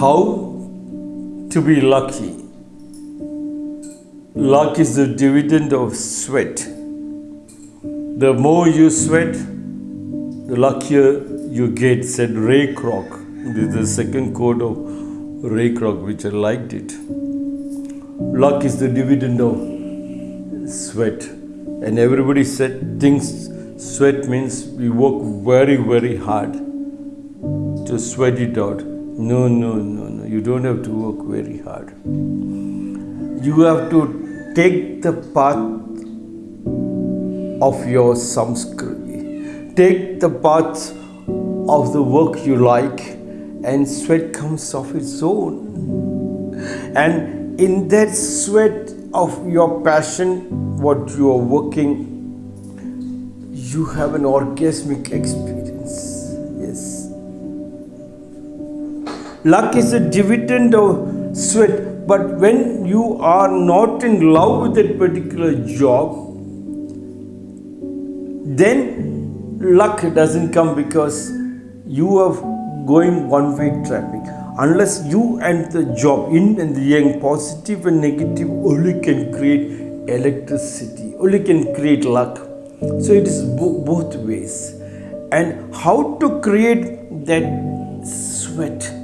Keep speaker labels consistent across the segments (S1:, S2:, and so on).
S1: How to be lucky? Luck is the dividend of sweat. The more you sweat, the luckier you get, said Ray Kroc. This is the second quote of Ray Kroc, which I liked it. Luck is the dividend of sweat. And everybody said thinks sweat means we work very, very hard to sweat it out. No, no, no, no. You don't have to work very hard. You have to take the path of your samskriti. Take the path of the work you like, and sweat comes of its own. And in that sweat of your passion, what you are working, you have an orgasmic experience. Luck is a dividend of sweat, but when you are not in love with that particular job, then luck doesn't come because you are going one way traffic. Unless you and the job, yin and the yang, positive and negative, only can create electricity, only can create luck. So it is bo- both ways. And how to create that sweat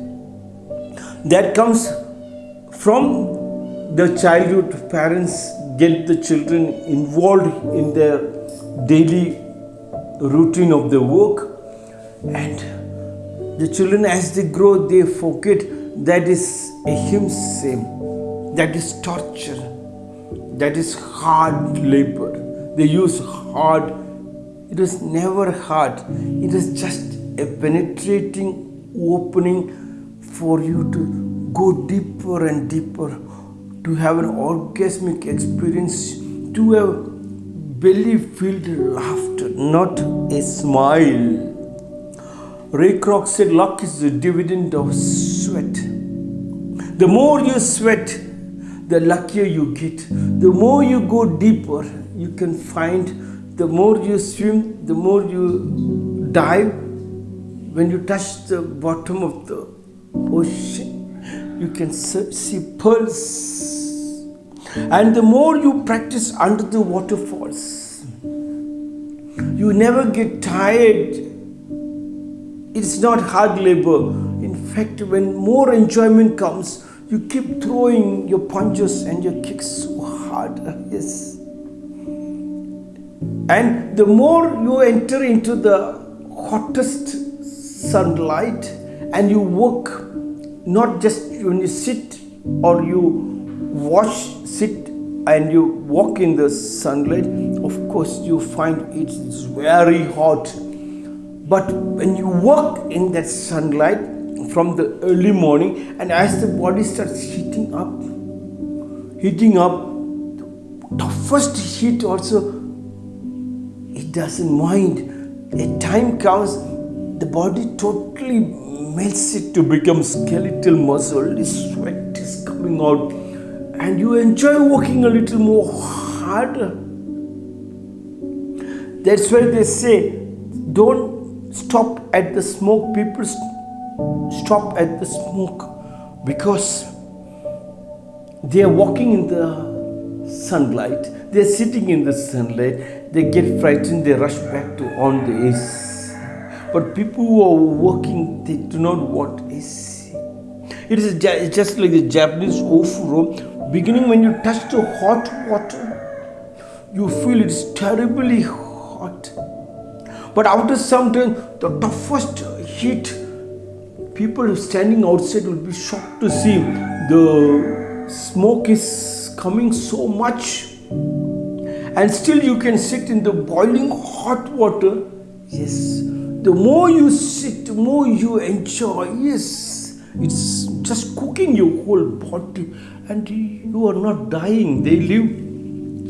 S1: that comes from the childhood parents get the children involved in their daily routine of the work. And the children as they grow they forget that is a same that is torture that is hard labor. They use hard it is never hard. It is just a penetrating opening for you to go deeper and deeper to have an orgasmic experience to have belly filled laughter, not a smile. Ray Kroc said, Luck is the dividend of sweat. The more you sweat, the luckier you get. The more you go deeper, you can find the more you swim, the more you dive. When you touch the bottom of the Oh, ocean, you can see pearls and the more you practice under the waterfalls, you never get tired. It's not hard labor. In fact, when more enjoyment comes, you keep throwing your punches and your kicks so hard. Yes. And the more you enter into the hottest sunlight and you work, not just when you sit or you wash, sit and you walk in the sunlight, of course you find it's very hot. But when you walk in that sunlight from the early morning and as the body starts heating up, heating up, the first heat also, it doesn't mind. A time comes, the body totally melts it to become skeletal muscle. This sweat is coming out and you enjoy working a little more harder. That's why they say, don't stop at the smoke. People stop at the smoke because they are walking in the sunlight, they are sitting in the sunlight, they get frightened, they rush back to on the AC. But people who are working, they do not want AC. It is just like the Japanese ofuro beginning when you touch the hot water you feel it's terribly hot. But after some time the toughest heat people standing outside will be shocked to see the smoke is coming so much. And still you can sit in the boiling hot water. Yes the more you sit the more you enjoy yes it's just cooking your whole body and you are not dying. They live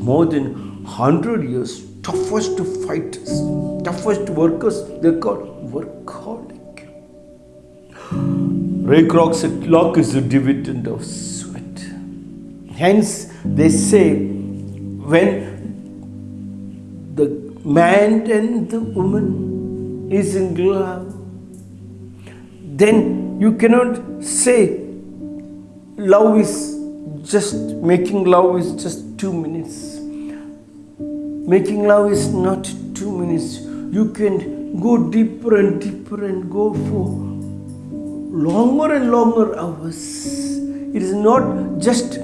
S1: more than 100 years. Toughest fighters, toughest workers, they're called workaholic. Ray Kroc said, luck is the dividend of sweat. Hence, they say, when the man and the woman is in love, then you cannot say love is just making love is just two minutes. Making love is not two minutes. You can go deeper and deeper and go for longer and longer hours. It is not just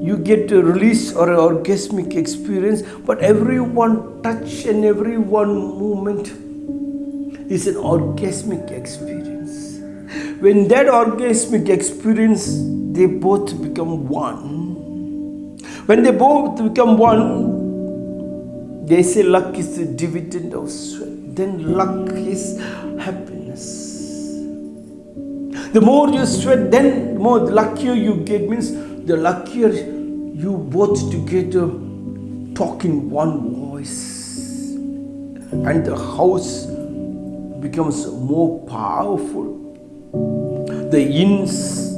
S1: you get a release or an orgasmic experience, but every one touch and every one movement is an orgasmic experience. When that orgasmic experience, they both become one. When they both become one, they say luck is the dividend of sweat. Then luck is happiness. The more you sweat, then the more luckier you get means the luckier you both together talk in one voice. And the house becomes more powerful. The yin's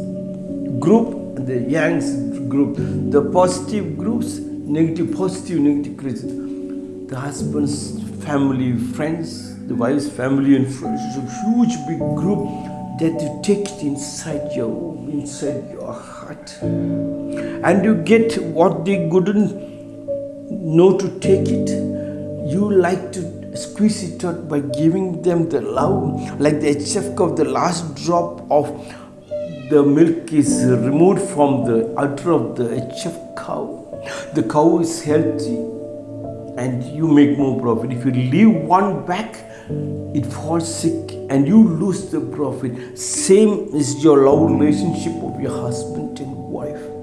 S1: group the yang's group, the positive groups, negative, positive, negative groups. The husband's family, friends, the wife's family and friends. It's a huge big group that you take it inside your inside your heart. And you get what they couldn't know to take it. You like to out by giving them the love, like the HF of the last drop of the milk is removed from the udder of the HF cow. The cow is healthy and you make more profit. If you leave one back, it falls sick and you lose the profit. Same is your love relationship of your husband and wife.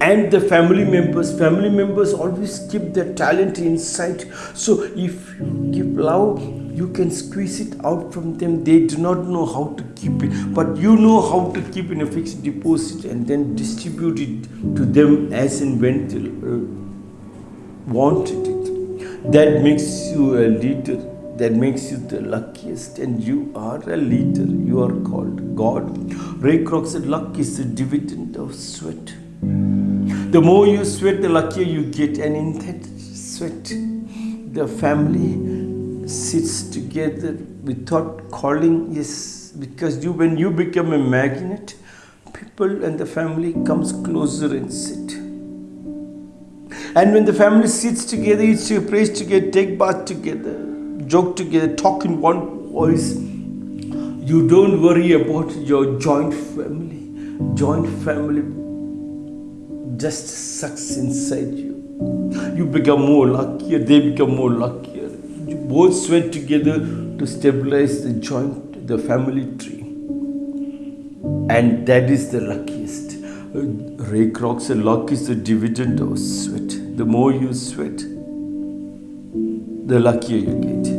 S1: And the family members, family members always keep their talent inside. So if you give love, you can squeeze it out from them. They do not know how to keep it, but you know how to keep in a fixed deposit and then distribute it to them as and when they uh, wanted it. That makes you a leader that makes you the luckiest and you are a leader you are called god ray kroc said luck is the dividend of sweat the more you sweat the luckier you get and in that sweat the family sits together without calling yes because you when you become a magnet people and the family comes closer and sit and when the family sits together eats your praise together take bath together joke together, talk in one voice. You don't worry about your joint family. Joint family just sucks inside you. You become more luckier, they become more luckier. You both sweat together to stabilize the joint, the family tree. And that is the luckiest. Uh, Ray Kroc said, luck is the dividend of sweat. The more you sweat, the luckier you get.